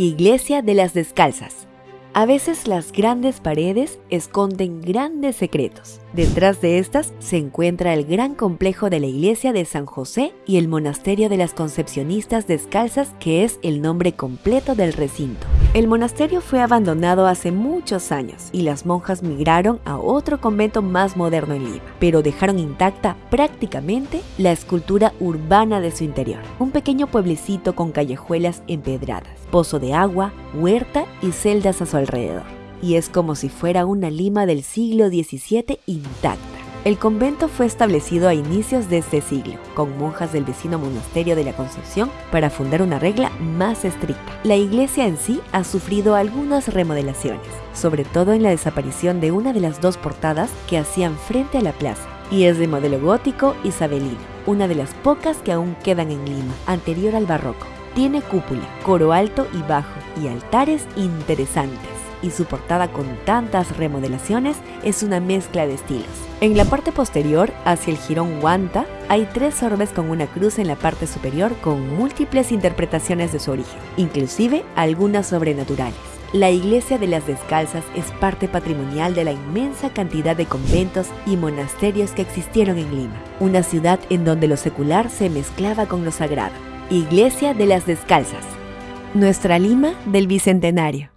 Iglesia de las Descalzas. A veces las grandes paredes esconden grandes secretos. Detrás de estas se encuentra el gran complejo de la iglesia de San José y el monasterio de las Concepcionistas Descalzas, que es el nombre completo del recinto. El monasterio fue abandonado hace muchos años y las monjas migraron a otro convento más moderno en Lima, pero dejaron intacta prácticamente la escultura urbana de su interior. Un pequeño pueblecito con callejuelas empedradas, pozo de agua, huerta y celdas a su alrededor. Y es como si fuera una Lima del siglo XVII intacta. El convento fue establecido a inicios de este siglo, con monjas del vecino monasterio de la Concepción para fundar una regla más estricta. La iglesia en sí ha sufrido algunas remodelaciones, sobre todo en la desaparición de una de las dos portadas que hacían frente a la plaza, y es de modelo gótico isabelino, una de las pocas que aún quedan en Lima, anterior al barroco. Tiene cúpula, coro alto y bajo, y altares interesantes y su portada con tantas remodelaciones es una mezcla de estilos. En la parte posterior, hacia el jirón guanta, hay tres orbes con una cruz en la parte superior con múltiples interpretaciones de su origen, inclusive algunas sobrenaturales. La iglesia de las descalzas es parte patrimonial de la inmensa cantidad de conventos y monasterios que existieron en Lima, una ciudad en donde lo secular se mezclaba con lo sagrado. Iglesia de las Descalzas. Nuestra Lima del Bicentenario.